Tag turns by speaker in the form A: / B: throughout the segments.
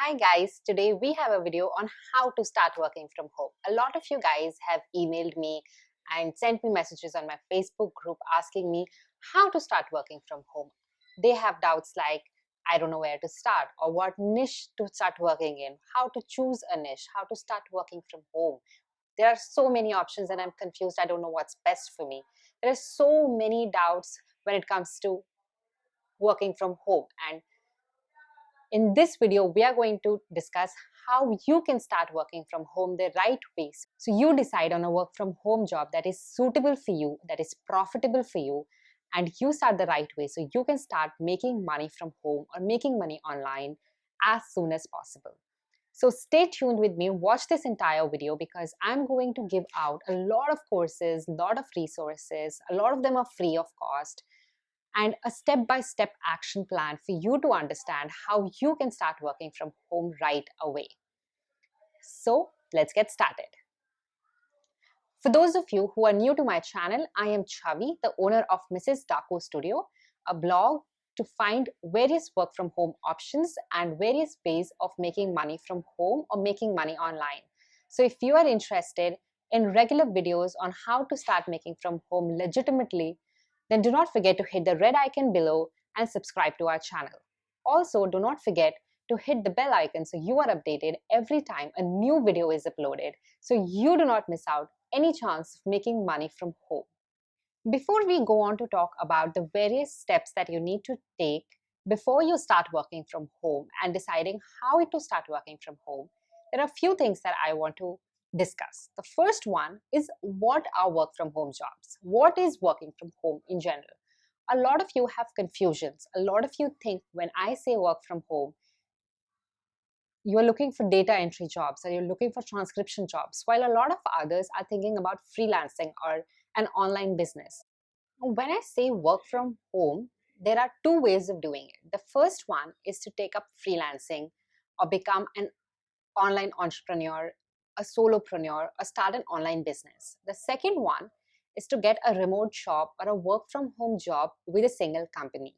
A: Hi guys, today we have a video on how to start working from home. A lot of you guys have emailed me and sent me messages on my Facebook group asking me how to start working from home. They have doubts like, I don't know where to start or what niche to start working in, how to choose a niche, how to start working from home. There are so many options and I'm confused. I don't know what's best for me. There are so many doubts when it comes to working from home and in this video, we are going to discuss how you can start working from home the right way. So you decide on a work from home job that is suitable for you, that is profitable for you, and you start the right way so you can start making money from home or making money online as soon as possible. So stay tuned with me, watch this entire video because I'm going to give out a lot of courses, a lot of resources, a lot of them are free of cost and a step-by-step -step action plan for you to understand how you can start working from home right away. So let's get started. For those of you who are new to my channel, I am Chavi, the owner of Mrs. Daco Studio, a blog to find various work from home options and various ways of making money from home or making money online. So if you are interested in regular videos on how to start making from home legitimately then do not forget to hit the red icon below and subscribe to our channel. Also, do not forget to hit the bell icon so you are updated every time a new video is uploaded so you do not miss out any chance of making money from home. Before we go on to talk about the various steps that you need to take before you start working from home and deciding how to start working from home, there are a few things that I want to discuss. The first one is what are work from home jobs? What is working from home in general? A lot of you have confusions. A lot of you think when I say work from home, you're looking for data entry jobs or you're looking for transcription jobs, while a lot of others are thinking about freelancing or an online business. When I say work from home, there are two ways of doing it. The first one is to take up freelancing or become an online entrepreneur a solopreneur or start an online business. The second one is to get a remote job or a work from home job with a single company.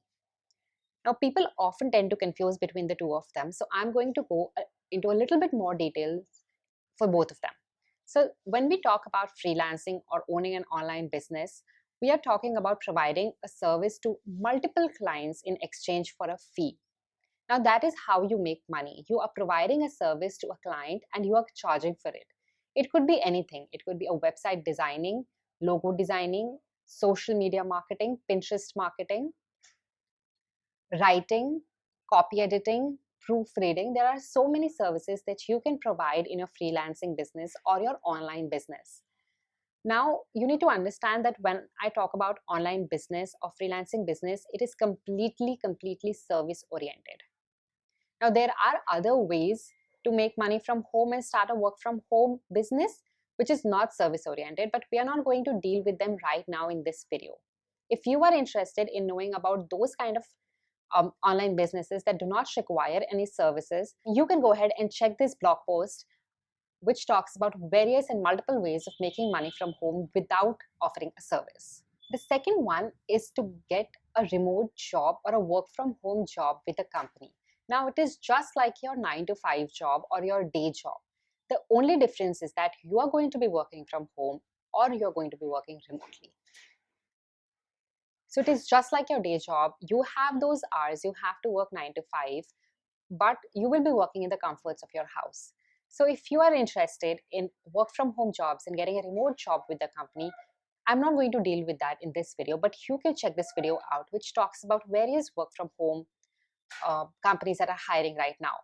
A: Now, people often tend to confuse between the two of them. So I'm going to go uh, into a little bit more details for both of them. So when we talk about freelancing or owning an online business, we are talking about providing a service to multiple clients in exchange for a fee. Now that is how you make money. You are providing a service to a client and you are charging for it. It could be anything. It could be a website designing, logo designing, social media marketing, Pinterest marketing, writing, copy editing, proofreading. There are so many services that you can provide in your freelancing business or your online business. Now, you need to understand that when I talk about online business or freelancing business, it is completely, completely service oriented. Now, there are other ways to make money from home and start a work from home business, which is not service oriented, but we are not going to deal with them right now in this video. If you are interested in knowing about those kind of um, online businesses that do not require any services, you can go ahead and check this blog post which talks about various and multiple ways of making money from home without offering a service. The second one is to get a remote job or a work from home job with a company. Now it is just like your 9 to 5 job or your day job. The only difference is that you are going to be working from home or you're going to be working remotely. So it is just like your day job. You have those hours, you have to work 9 to 5, but you will be working in the comforts of your house. So if you are interested in work from home jobs and getting a remote job with the company, I'm not going to deal with that in this video, but you can check this video out, which talks about various work from home uh, companies that are hiring right now.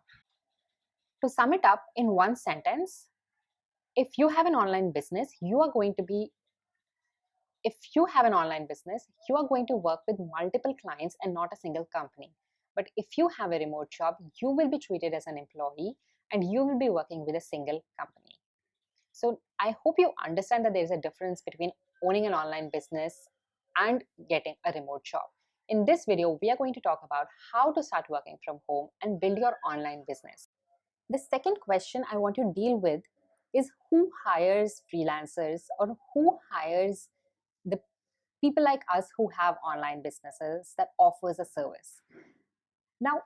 A: To sum it up in one sentence, if you have an online business, you are going to be, if you have an online business, you are going to work with multiple clients and not a single company. But if you have a remote job, you will be treated as an employee and you will be working with a single company. So I hope you understand that there is a difference between owning an online business and getting a remote job. In this video, we are going to talk about how to start working from home and build your online business. The second question I want to deal with is who hires freelancers or who hires the people like us who have online businesses that offers a service. Now,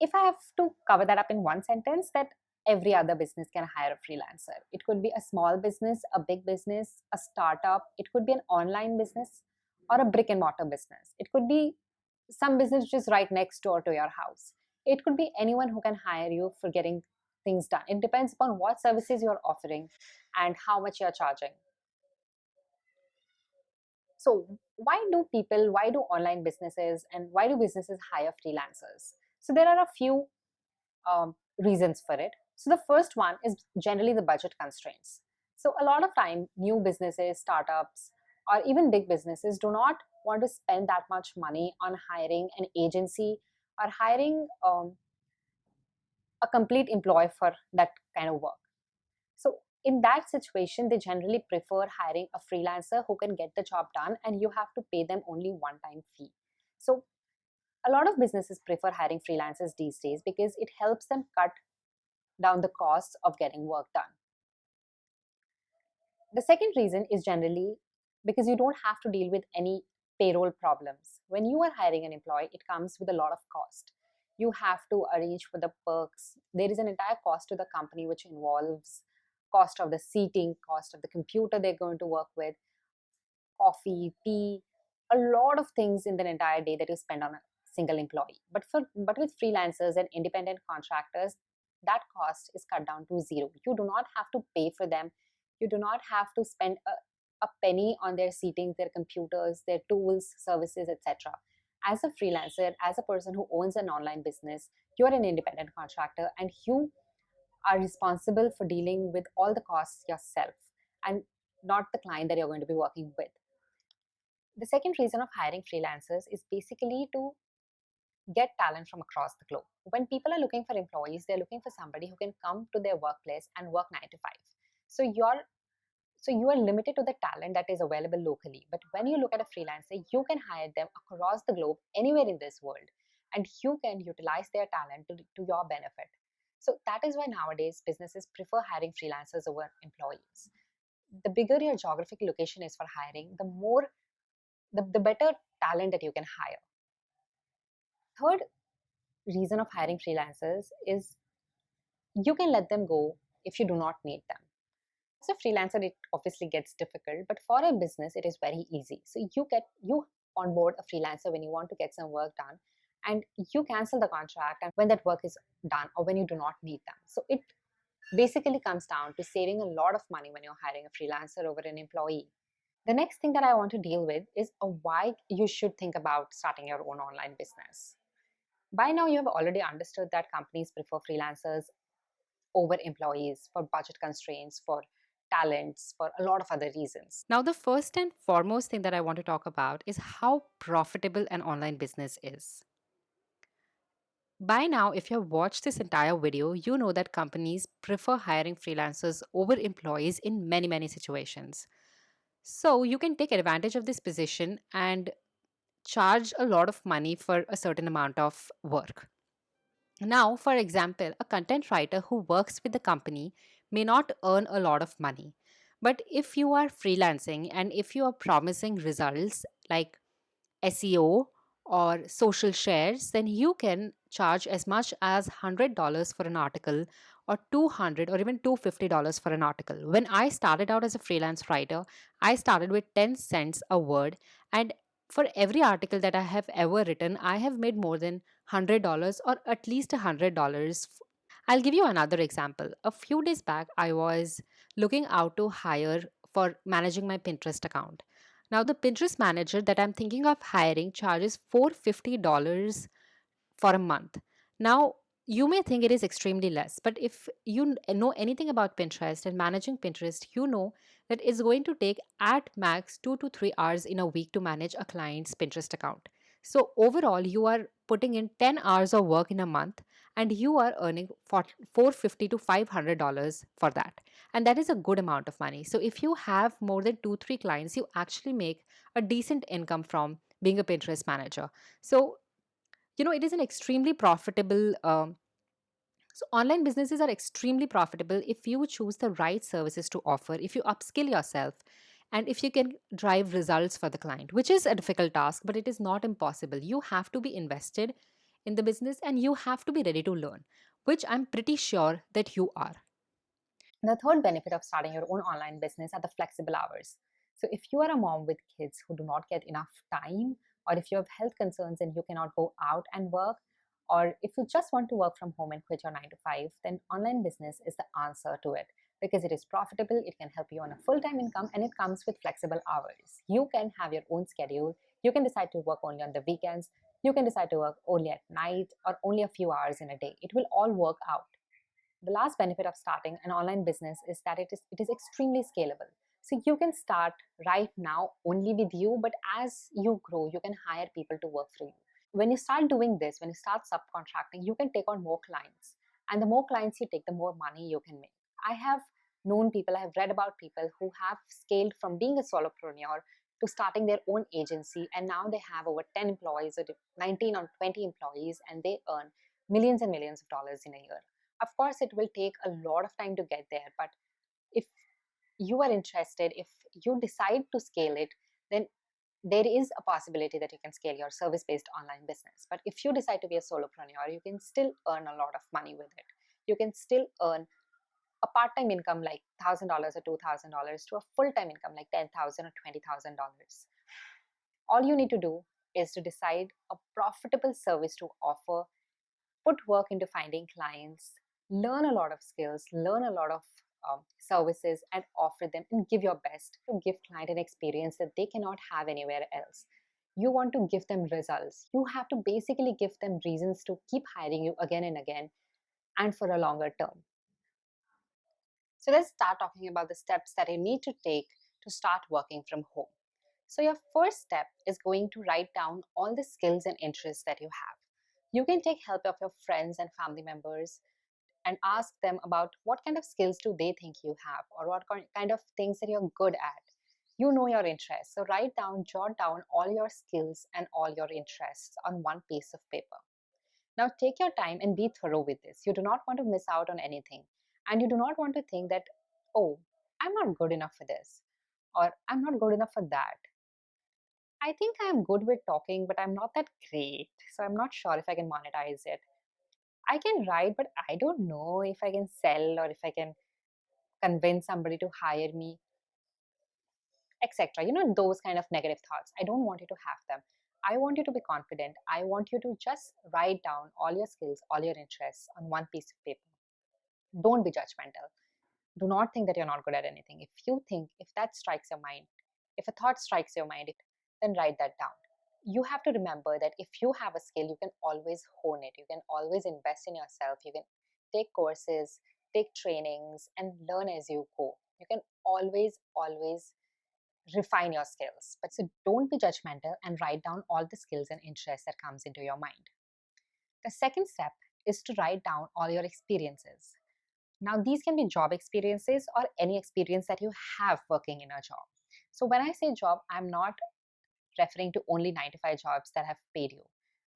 A: if I have to cover that up in one sentence, that every other business can hire a freelancer. It could be a small business, a big business, a startup, it could be an online business or a brick and mortar business. It could be some business is right next door to your house. It could be anyone who can hire you for getting things done. It depends upon what services you're offering and how much you're charging. So, why do people, why do online businesses, and why do businesses hire freelancers? So, there are a few um, reasons for it. So, the first one is generally the budget constraints. So, a lot of time, new businesses, startups, or even big businesses do not want to spend that much money on hiring an agency or hiring um, a complete employee for that kind of work. So in that situation, they generally prefer hiring a freelancer who can get the job done and you have to pay them only one time fee. So a lot of businesses prefer hiring freelancers these days because it helps them cut down the costs of getting work done. The second reason is generally because you don't have to deal with any payroll problems. When you are hiring an employee, it comes with a lot of cost. You have to arrange for the perks. There is an entire cost to the company which involves cost of the seating, cost of the computer they're going to work with, coffee, tea, a lot of things in the entire day that you spend on a single employee. But for but with freelancers and independent contractors, that cost is cut down to zero. You do not have to pay for them. You do not have to spend a, a penny on their seating, their computers, their tools, services, etc. As a freelancer, as a person who owns an online business, you're an independent contractor and you are responsible for dealing with all the costs yourself and not the client that you're going to be working with. The second reason of hiring freelancers is basically to get talent from across the globe. When people are looking for employees, they're looking for somebody who can come to their workplace and work 9 to 5. So you're so you are limited to the talent that is available locally. But when you look at a freelancer, you can hire them across the globe, anywhere in this world, and you can utilize their talent to, to your benefit. So that is why nowadays businesses prefer hiring freelancers over employees. The bigger your geographic location is for hiring, the more, the, the better talent that you can hire. Third reason of hiring freelancers is you can let them go if you do not need them a freelancer it obviously gets difficult but for a business it is very easy. So you get you onboard a freelancer when you want to get some work done and you cancel the contract and when that work is done or when you do not need them. So it basically comes down to saving a lot of money when you're hiring a freelancer over an employee. The next thing that i want to deal with is a why you should think about starting your own online business. By now you have already understood that companies prefer freelancers over employees for budget constraints for talents for a lot of other reasons.
B: Now, the first and foremost thing that I want to talk about is how profitable an online business is. By now, if you have watched this entire video, you know that companies prefer hiring freelancers over employees in many, many situations. So, you can take advantage of this position and charge a lot of money for a certain amount of work. Now, for example, a content writer who works with the company may not earn a lot of money. But if you are freelancing and if you are promising results like SEO or social shares, then you can charge as much as $100 for an article or 200 or even $250 for an article. When I started out as a freelance writer, I started with 10 cents a word and for every article that I have ever written, I have made more than $100 or at least $100 I'll give you another example. A few days back, I was looking out to hire for managing my Pinterest account. Now, the Pinterest manager that I'm thinking of hiring charges $450 for a month. Now, you may think it is extremely less, but if you eh, know anything about Pinterest and managing Pinterest, you know that it's going to take at max two to three hours in a week to manage a client's Pinterest account. So, overall, you are putting in 10 hours of work in a month and you are earning 450 to 500 dollars for that. And that is a good amount of money. So if you have more than 2 3 clients you actually make a decent income from being a pinterest manager. So you know it is an extremely profitable um, so online businesses are extremely profitable if you choose the right services to offer if you upskill yourself and if you can drive results for the client which is a difficult task but it is not impossible. You have to be invested in the business and you have to be ready to learn, which I'm pretty sure that you are.
A: The third benefit of starting your own online business are the flexible hours. So, if you are a mom with kids who do not get enough time, or if you have health concerns and you cannot go out and work, or if you just want to work from home and quit your 9 to 5, then online business is the answer to it because it is profitable, it can help you on a full time income, and it comes with flexible hours. You can have your own schedule, you can decide to work only on the weekends, you can decide to work only at night or only a few hours in a day. It will all work out. The last benefit of starting an online business is that it is it is extremely scalable. So you can start right now only with you, but as you grow, you can hire people to work for you. When you start doing this, when you start subcontracting, you can take on more clients. And the more clients you take, the more money you can make. I have known people, I have read about people who have scaled from being a solopreneur to starting their own agency and now they have over 10 employees or 19 or 20 employees and they earn millions and millions of dollars in a year. Of course it will take a lot of time to get there but if you are interested if you decide to scale it then there is a possibility that you can scale your service based online business. But if you decide to be a solopreneur you can still earn a lot of money with it. You can still earn a part-time income like $1000 or $2000 to a full-time income like $10000 or $20000 all you need to do is to decide a profitable service to offer put work into finding clients learn a lot of skills, learn a lot of um, services and offer them and give your best to give client an experience that they cannot have anywhere else. You want to give them results. You have to basically give them reasons to keep hiring you again and again and for a longer term. So let's start talking about the steps that you need to take to start working from home. So your first step is going to write down all the skills and interests that you have. You can take help of your friends and family members and ask them about what kind of skills do they think you have or what kind of things that you're good at. You know your interests. So write down jot down all your skills and all your interests on one piece of paper. Now take your time and be thorough with this. You do not want to miss out on anything and you do not want to think that oh i'm not good enough for this or i'm not good enough for that i think i'm good with talking but i'm not that great so i'm not sure if i can monetize it I can write, but I don't know if I can sell or if I can convince somebody to hire me, etc. You know, those kind of negative thoughts. I don't want you to have them. I want you to be confident. I want you to just write down all your skills, all your interests on one piece of paper. Don't be judgmental. Do not think that you're not good at anything. If you think, if that strikes your mind, if a thought strikes your mind, then write that down you have to remember that if you have a skill, you can always hone it. You can always invest in yourself. You can take courses, take trainings, and learn as you go. You can always, always refine your skills. But so don't be judgmental and write down all the skills and interests that comes into your mind. The second step is to write down all your experiences. Now, these can be job experiences or any experience that you have working in a job. So, when I say job, I'm not referring to only 9 to 5 jobs that have paid you.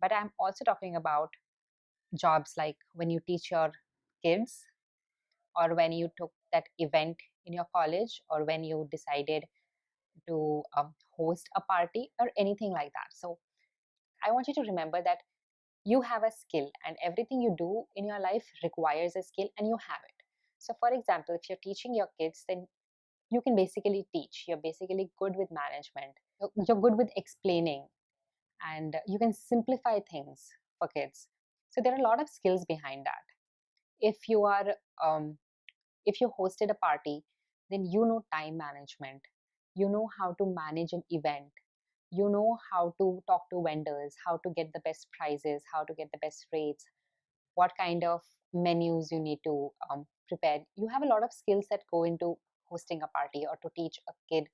A: But I'm also talking about jobs like when you teach your kids, or when you took that event in your college, or when you decided to um, host a party, or anything like that. So I want you to remember that you have a skill, and everything you do in your life requires a skill, and you have it. So, for example, if you're teaching your kids, then you can basically teach. You're basically good with management. You're good with explaining and you can simplify things for kids. So there are a lot of skills behind that. If you are um, if you hosted a party then you know time management. You know how to manage an event. You know how to talk to vendors how to get the best prices how to get the best rates what kind of menus you need to um, prepare you have a lot of skills that go into hosting a party or to teach a kid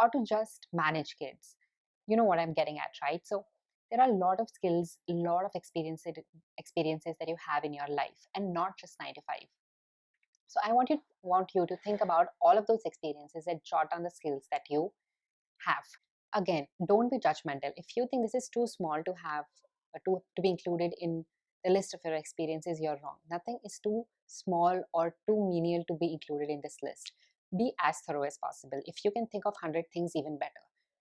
A: or to just manage kids. You know what I'm getting at, right? So there are a lot of skills, a lot of experiences experiences that you have in your life and not just 9 to 5. So I want you want you to think about all of those experiences and jot down the skills that you have. Again, don't be judgmental. If you think this is too small to have uh, to, to be included in the list of your experiences, you're wrong. Nothing is too small or too menial to be included in this list be as thorough as possible. If you can think of 100 things, even better,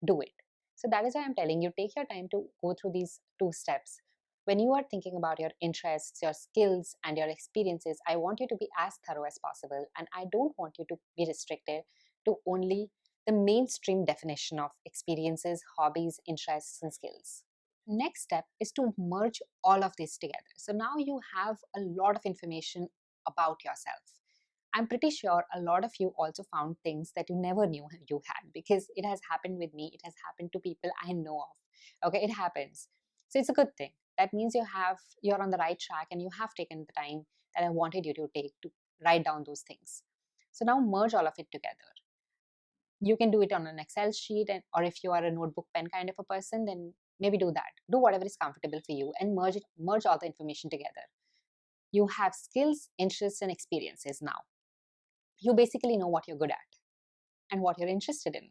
A: do it. So that is why I'm telling you, take your time to go through these two steps. when you are thinking about your interests, your skills, and your experiences, I want you to be as thorough as possible. And I don't want you to be restricted to only the mainstream definition of experiences, hobbies, interests, and skills. Next step is to merge all of this together. So now you have a lot of information about yourself. I'm pretty sure a lot of you also found things that you never knew you had because it has happened with me. It has happened to people I know of. Okay, it happens. So it's a good thing. That means you have you're on the right track and you have taken the time that I wanted you to take to write down those things. So now merge all of it together you can do it on an excel sheet and or if you are a notebook pen kind of a person then maybe do that do whatever is comfortable for you and merge it merge all the information together you have skills interests and experiences now you basically know what you're good at and what you're interested in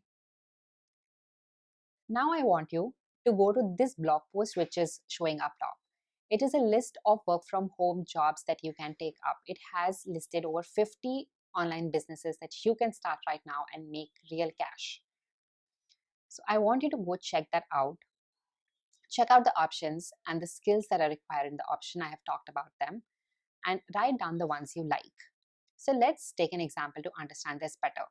A: now i want you to go to this blog post which is showing up top it is a list of work from home jobs that you can take up it has listed over 50 online businesses that you can start right now and make real cash. So I want you to go check that out. Check out the options and the skills that are required in the option. I have talked about them and write down the ones you like. So let's take an example to understand this better.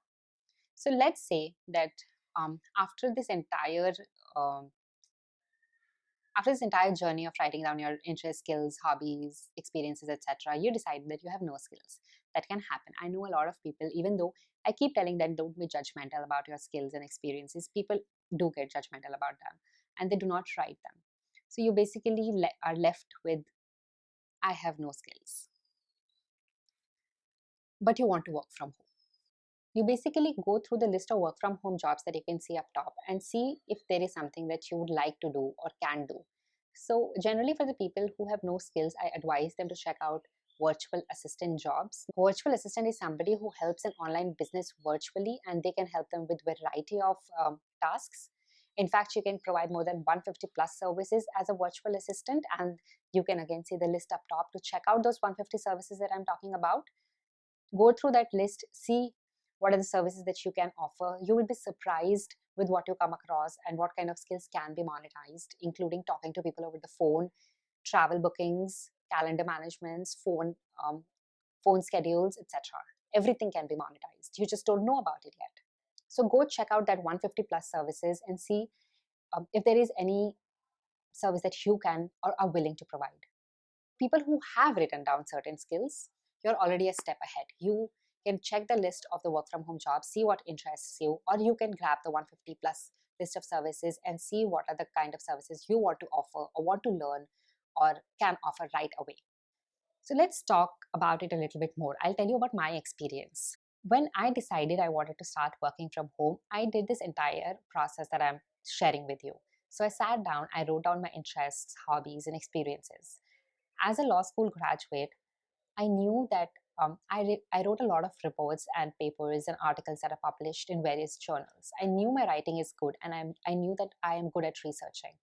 A: So let's say that um, after this entire um, after this entire journey of writing down your interests, skills, hobbies, experiences, etc., you decide that you have no skills. That can happen. I know a lot of people, even though I keep telling them don't be judgmental about your skills and experiences, people do get judgmental about them and they do not write them. So you basically le- are left with, I have no skills. But you want to work from home you basically go through the list of work from home jobs that you can see up top and see if there is something that you would like to do or can do. So, generally, for the people who have no skills, I advise them to check out virtual assistant jobs. Virtual assistant is somebody who helps an online business virtually and they can help them with variety of um, tasks. In fact, you can provide more than 150 plus services as a virtual assistant and you can again see the list up top to check out those 150 services that I'm talking about. Go through that list, see what are the services that you can offer. You will be surprised with what you come across and what kind of skills can be monetized including talking to people over the phone travel bookings calendar managements phone um, phone schedules etc everything can be monetized. You just don't know about it yet so go check out that 150 plus services and see um, if there is any service that you can or are willing to provide people who have written down certain skills you're already a step ahead you can check the list of the work from home jobs, see what interests you, or you can grab the 150 plus list of services and see what are the kind of services you want to offer or want to learn or can offer right away. So let's talk about it a little bit more. I'll tell you about my experience. When I decided I wanted to start working from home, I did this entire process that I'm sharing with you. So I sat down, I wrote down my interests, hobbies, and experiences. As a law school graduate, I knew that um, I, I wrote a lot of reports and papers and articles that are published in various journals. I knew my writing is good and I'm, I knew that I am good at researching.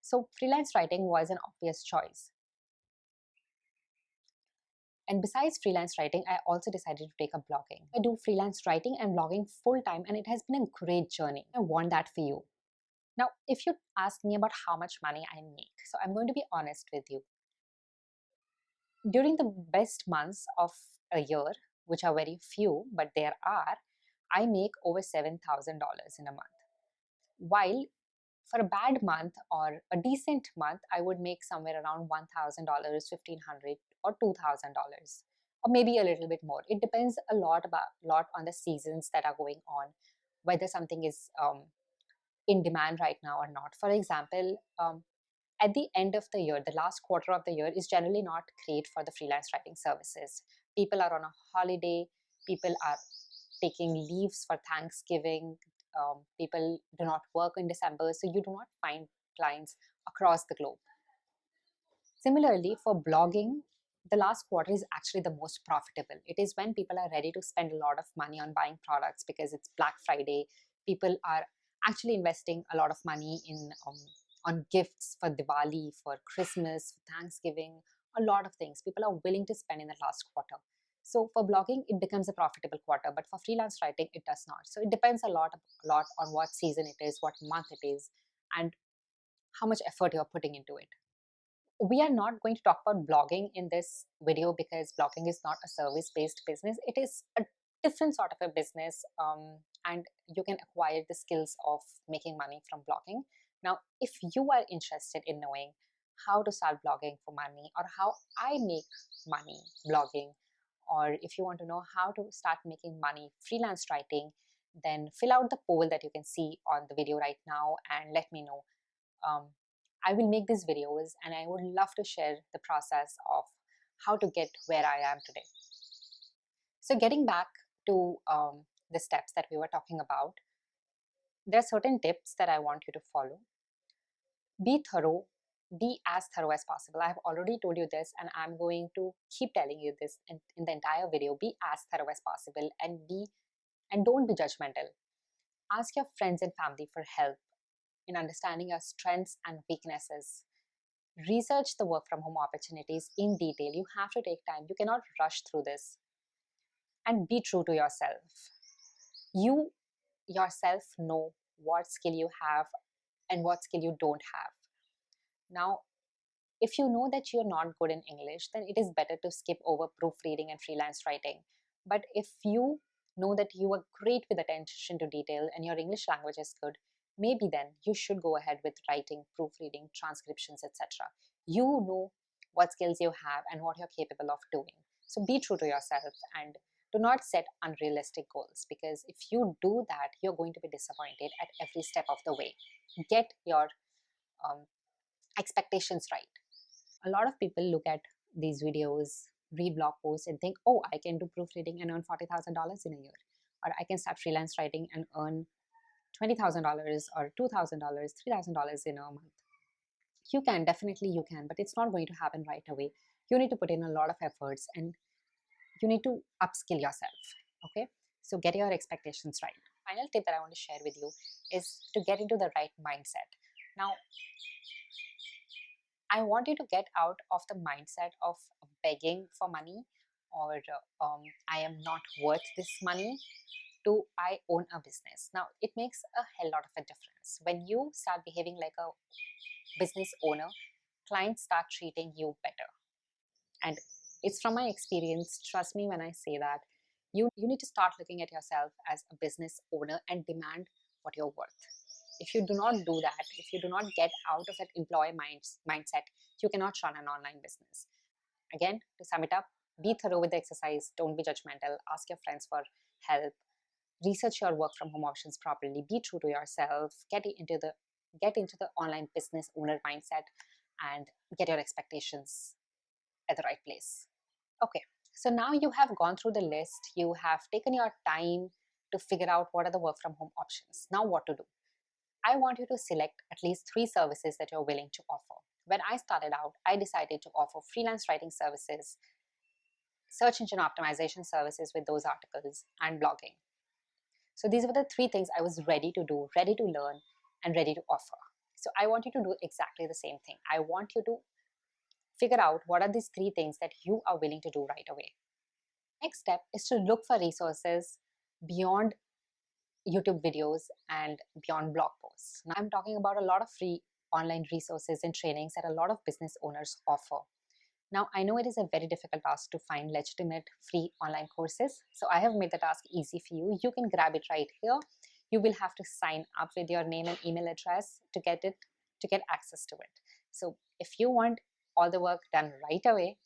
A: So freelance writing was an obvious choice. And besides freelance writing, I also decided to take up blogging. I do freelance writing and blogging full time, and it has been a great journey. I want that for you. Now, if you ask me about how much money I make, so I'm going to be honest with you during the best months of a year, which are very few, but there are, I make over $7,000 in a month. While for a bad month or a decent month, I would make somewhere around $1,000, $1,500 or $2,000 or maybe a little bit more. It depends a lot about lot on the seasons that are going on, whether something is um, in demand right now or not. For example, um, at the end of the year, the last quarter of the year is generally not great for the freelance writing services. People are on a holiday, people are taking leaves for Thanksgiving, um, people do not work in December, so you do not find clients across the globe. Similarly, for blogging, the last quarter is actually the most profitable. It is when people are ready to spend a lot of money on buying products because it's Black Friday. People are actually investing a lot of money in um, on gifts for Diwali, for Christmas, for Thanksgiving, a lot of things. People are willing to spend in the last quarter. So for blogging, it becomes a profitable quarter, but for freelance writing, it does not. So it depends a lot, a lot on what season it is, what month it is, and how much effort you're putting into it. We are not going to talk about blogging in this video because blogging is not a service based business. It is a different sort of a business um, and you can acquire the skills of making money from blogging. Now if you are interested in knowing how to start blogging for money or how i make money blogging or if you want to know how to start making money freelance writing then fill out the poll that you can see on the video right now and let me know. Um, I will make these videos and I would love to share the process of how to get where I am today. So getting back to um, the steps that we were talking about, there are certain tips that I want you to follow. Be thorough, be as thorough as possible. I have already told you this and I'm going to keep telling you this in, in the entire video. Be as thorough as possible and be and don't be judgmental. Ask your friends and family for help in understanding your strengths and weaknesses. Research the work from home opportunities in detail. You have to take time. You cannot rush through this. And be true to yourself. You yourself know what skill you have and what skill you don't have. Now, if you know that you're not good in English, then it is better to skip over proofreading and freelance writing. But if you know that you are great with attention to detail and your English language is good, maybe then you should go ahead with writing, proofreading, transcriptions, etc. You know what skills you have and what you're capable of doing. So be true to yourself and do not set unrealistic goals because if you do that, you're going to be disappointed at every step of the way. Get your um, expectations right. A lot of people look at these videos, read blog posts, and think, oh, I can do proofreading and earn $40,000 in a year. Or I can start freelance writing and earn $20,000 or $2,000, $3,000 in a month. You can, definitely you can, but it's not going to happen right away. You need to put in a lot of efforts and you need to upskill yourself. Okay, so get your expectations right. Final tip that I want to share with you is to get into the right mindset. Now, I want you to get out of the mindset of begging for money or um, I am not worth this money to I own a business. Now, it makes a hell lot of a difference. When you start behaving like a business owner, clients start treating you better. And it's from my experience, trust me when I say that, you, you need to start looking at yourself as a business owner and demand what you're worth. If you do not do that, if you do not get out of that employee minds, mindset, you cannot run an online business. Again, to sum it up, be thorough with the exercise, don't be judgmental, ask your friends for help, research your work from home options properly be true to yourself get into the get into the online business owner mindset and get your expectations at the right place. Okay so now you have gone through the list you have taken your time to figure out what are the work from home options. Now what to do? I want you to select at least three services that you're willing to offer. When i started out i decided to offer freelance writing services search engine optimization services with those articles and blogging so these were the three things I was ready to do, ready to learn, and ready to offer. So I want you to do exactly the same thing. I want you to figure out what are these three things that you are willing to do right away. Next step is to look for resources beyond YouTube videos and beyond blog posts. Now I'm talking about a lot of free online resources and trainings that a lot of business owners offer. Now, I know it is a very difficult task to find legitimate free online courses. So I have made the task easy for you. You can grab it right here. You will have to sign up with your name and email address to get it, to get access to it. So if you want all the work done right away,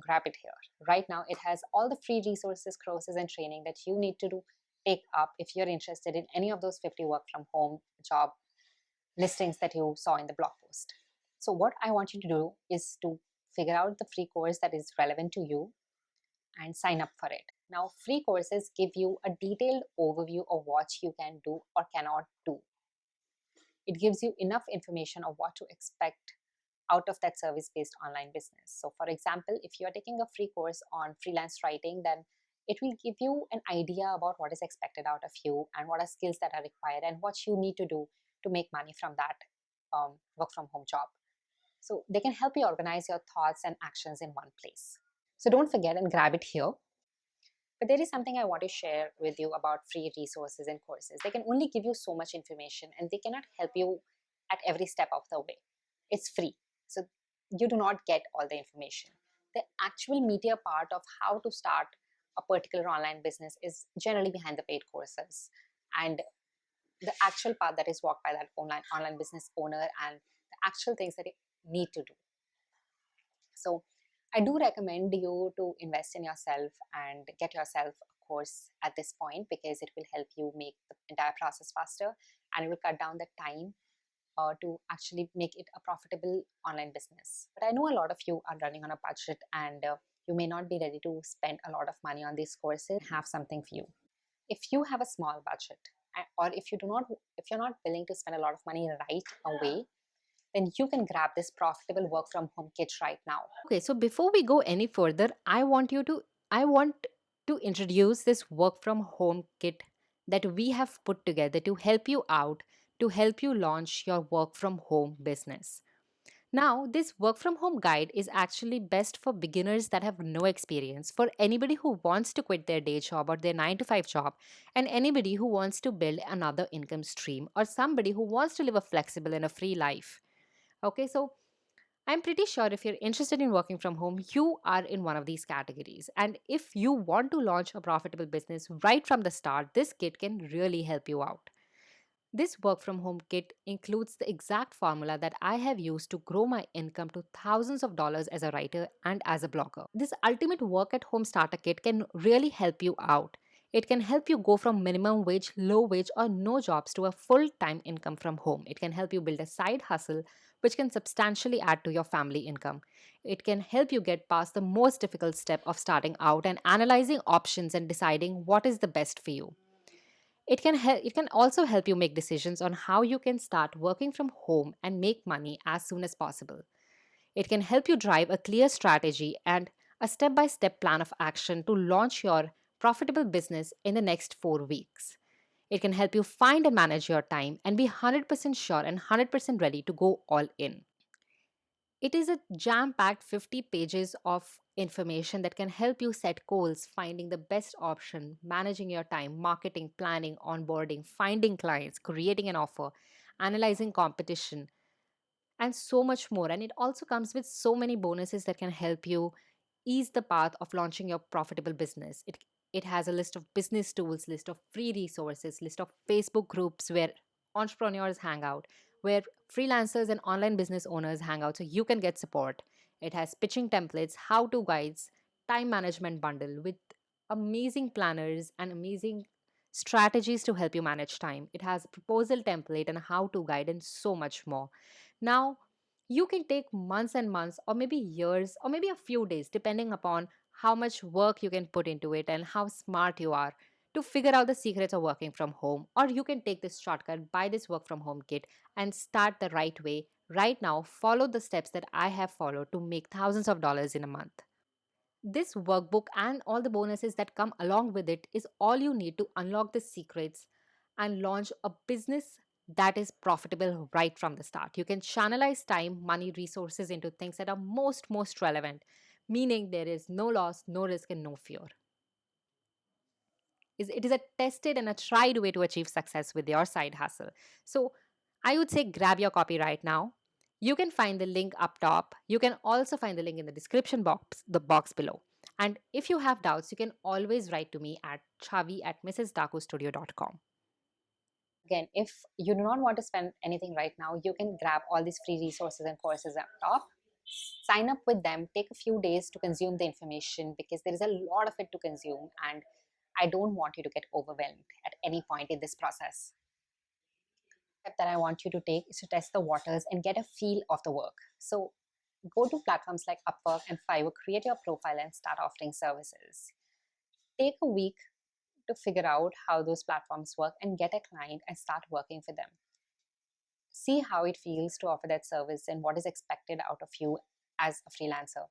A: grab it here. Right now, it has all the free resources, courses, and training that you need to do take up if you're interested in any of those 50 work from home job listings that you saw in the blog post. So what I want you to do is to figure out the free course that is relevant to you and sign up for it. Now, free courses give you a detailed overview of what you can do or cannot do. It gives you enough information of what to expect out of that service-based online business. So for example, if you're taking a free course on freelance writing, then it will give you an idea about what is expected out of you and what are skills that are required and what you need to do to make money from that um, work from home job. So they can help you organize your thoughts and actions in one place. So don't forget and grab it here. But there is something I want to share with you about free resources and courses. They can only give you so much information and they cannot help you at every step of the way. It's free. So you do not get all the information. The actual meatier part of how to start a particular online business is generally behind the paid courses. And the actual part that is walked by that online online business owner and the actual things that need to do. So I do recommend you to invest in yourself and get yourself a course at this point because it will help you make the entire process faster and it will cut down the time uh, to actually make it a profitable online business. But I know a lot of you are running on a budget and uh, you may not be ready to spend a lot of money on these courses. Have something for you. If you have a small budget or if you do not if you're not willing to spend a lot of money right away then you can grab this profitable work from home kit right now
B: okay so before we go any further i want you to i want to introduce this work from home kit that we have put together to help you out to help you launch your work from home business now, this work from home guide is actually best for beginners that have no experience, for anybody who wants to quit their day job or their 9 to 5 job, and anybody who wants to build another income stream, or somebody who wants to live a flexible and a free life. Okay, so I'm pretty sure if you're interested in working from home, you are in one of these categories. And if you want to launch a profitable business right from the start, this kit can really help you out. This work from home kit includes the exact formula that I have used to grow my income to thousands of dollars as a writer and as a blogger. This ultimate work at home starter kit can really help you out. It can help you go from minimum wage, low wage, or no jobs to a full time income from home. It can help you build a side hustle which can substantially add to your family income. It can help you get past the most difficult step of starting out and analyzing options and deciding what is the best for you. It can help it can also help you make decisions on how you can start working from home and make money as soon as possible. It can help you drive a clear strategy and a step-by-step plan of action to launch your profitable business in the next 4 weeks. It can help you find and manage your time and be 100% sure and 100% ready to go all in. It is a jam packed 50 pages of information that can help you set goals, finding the best option, managing your time, marketing, planning, onboarding, finding clients, creating an offer, analyzing competition, and so much more. And it also comes with so many bonuses that can help you ease the path of launching your profitable business. It it has a list of business tools, list of free resources, list of Facebook groups where entrepreneurs hang out, where freelancers and online business owners hang out so you can get support. It has pitching templates, how to guides, time management bundle with amazing planners and amazing strategies to help you manage time. It has proposal template and how to guide and so much more. Now, you can take months and months or maybe years or maybe a few days depending upon how much work you can put into it and how smart you are to figure out the secrets of working from home. Or you can take this shortcut, buy this work from home kit, and start the right way. Right now, follow the steps that I have followed to make thousands of dollars in a month. This workbook and all the bonuses that come along with it is all you need to unlock the secrets and launch a business that is profitable right from the start. You can channelize time, money, resources into things that are most, most relevant, meaning there is no loss, no risk, and no fear it is a tested and a tried way to achieve success with your side hustle. So I would say grab your copy right now. You can find the link up top. You can also find the link in the description box, the box below. And if you have doubts, you can always write to me at chavi at mrsdakustudio.com.
A: Again, if you do not want to spend anything right now, you can grab all these free resources and courses up top. Sign up with them, take a few days to consume the information because there is a lot of it to consume and I don't want you to get overwhelmed at any point in this process. Step that I want you to take is to test the waters and get a feel of the work. So go to platforms like Upwork and Fiverr, create your profile and start offering services. Take a week to figure out how those platforms work and get a client and start working for them. See how it feels to offer that service and what is expected out of you as a freelancer.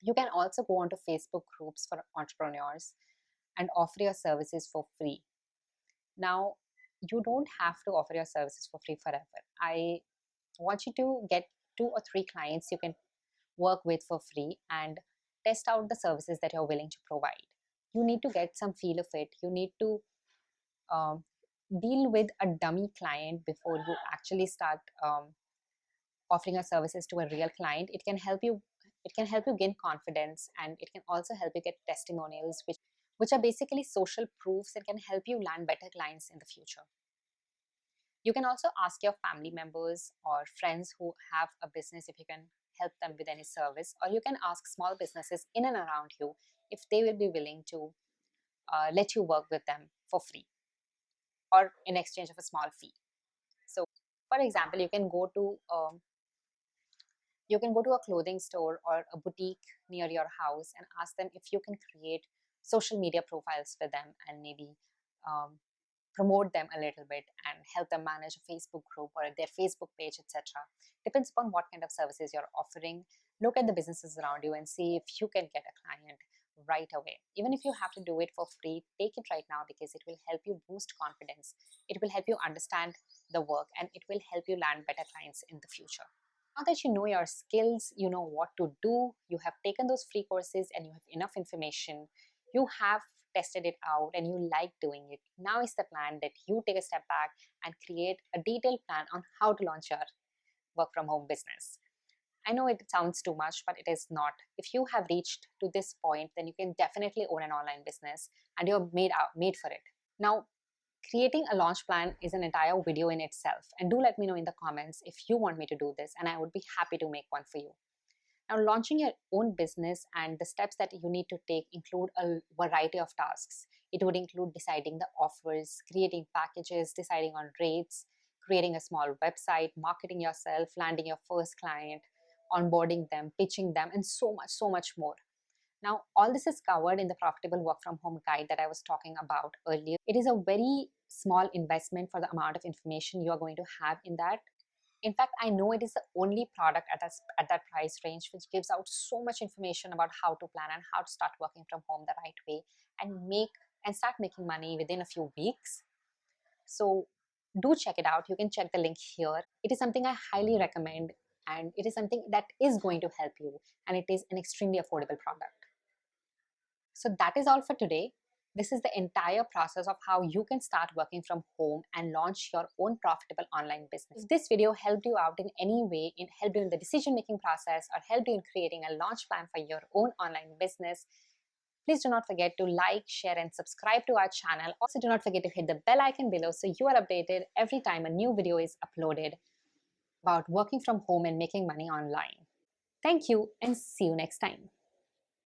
A: You can also go onto Facebook groups for entrepreneurs and offer your services for free. Now, you don't have to offer your services for free forever. I want you to get two or three clients you can work with for free and test out the services that you're willing to provide. You need to get some feel of it. You need to um, deal with a dummy client before you actually start um, offering your services to a real client, it can help you it can help you gain confidence and it can also help you get testimonials which which are basically social proofs and can help you land better clients in the future. You can also ask your family members or friends who have a business if you can help them with any service, or you can ask small businesses in and around you if they will be willing to uh, let you work with them for free or in exchange of a small fee. So, for example, you can go to um, you can go to a clothing store or a boutique near your house and ask them if you can create social media profiles for them and maybe um, promote them a little bit and help them manage a Facebook group or their Facebook page, etc. Depends upon what kind of services you're offering. Look at the businesses around you and see if you can get a client right away. Even if you have to do it for free, take it right now because it will help you boost confidence. It will help you understand the work and it will help you land better clients in the future. Now that you know your skills, you know what to do, you have taken those free courses and you have enough information, you have tested it out and you like doing it. Now is the plan that you take a step back and create a detailed plan on how to launch your work from home business. I know it sounds too much, but it is not. If you have reached to this point, then you can definitely own an online business and you're made out made for it. Now, creating a launch plan is an entire video in itself. And do let me know in the comments if you want me to do this, and I would be happy to make one for you. Now, launching your own business and the steps that you need to take include a variety of tasks. It would include deciding the offers, creating packages, deciding on rates, creating a small website, marketing yourself, landing your first client, onboarding them, pitching them, and so much, so much more. Now, all this is covered in the profitable work from home guide that I was talking about earlier. It is a very small investment for the amount of information you are going to have in that in fact, I know it is the only product at that, at that price range which gives out so much information about how to plan and how to start working from home the right way and make and start making money within a few weeks. So do check it out. You can check the link here. It is something I highly recommend and it is something that is going to help you and it is an extremely affordable product. So that is all for today. This is the entire process of how you can start working from home and launch your own profitable online business. If this video helped you out in any way, it helped you in the decision-making process or helped you in creating a launch plan for your own online business, please do not forget to like, share and subscribe to our channel. Also do not forget to hit the bell icon below so you are updated every time a new video is uploaded about working from home and making money online. Thank you and see you next time.